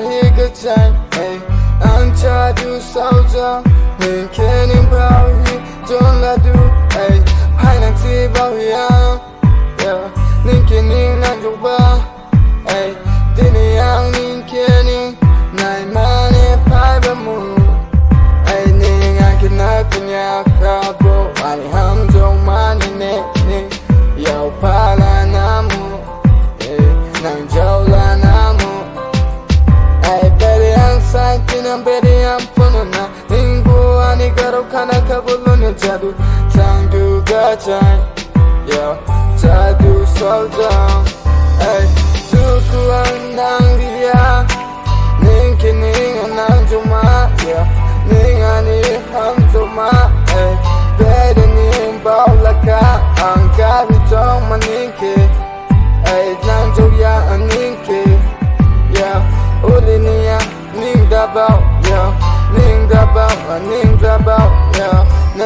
here, good time, hey. I'm tired of soldier, we can't empower don't let do, hey. I'm not see about you, yeah. Ninkin in on your wall, hey. Dini yang ninkin in, nine money, pipe and moon Hey, ning, I can nothing, yeah, crowd, bro. I'm not yo, pie I'm ready, I'm full now 인구 아니가로 가나카불로는 자두 당두가 잘 yeah. 자두 설정. 에이 두구한 낭비야. 닌기 닌가 낭조마 닌아니 함조마 베리닌 바울라카 안가비 정말 닌기. 에이 조야 아닌기 우리니야 about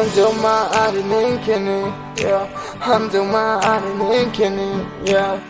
yeah 난 정말 아니 ning kenny yeah I'm 정말 아니 ning kenny yeah